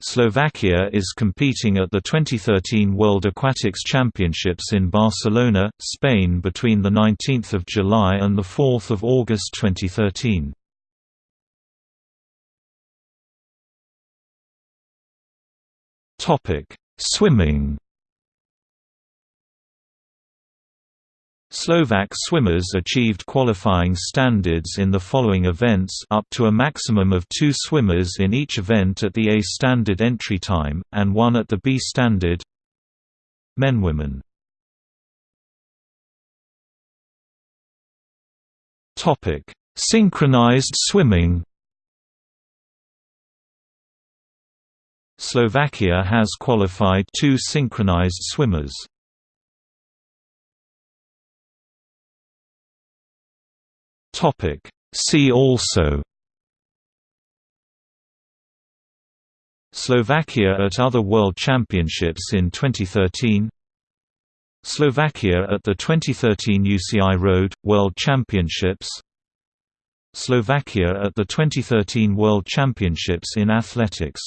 Slovakia is competing at the 2013 World Aquatics Championships in Barcelona, Spain between 19 July and 4 August 2013. Swimming Slovak swimmers achieved qualifying standards in the following events up to a maximum of two swimmers in each event at the A standard entry time, and one at the B standard. Men Women. Synchronized swimming Slovakia has qualified two synchronized swimmers. Topic. See also Slovakia at other World Championships in 2013 Slovakia at the 2013 UCI Road, World Championships Slovakia at the 2013 World Championships in Athletics